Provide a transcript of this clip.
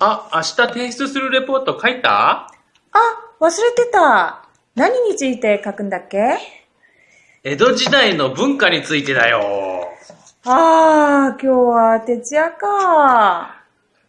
あ、明日提出するレポート書いた？あ、忘れてた。何について書くんだっけ？江戸時代の文化についてだよ。ああ、今日は徹夜か。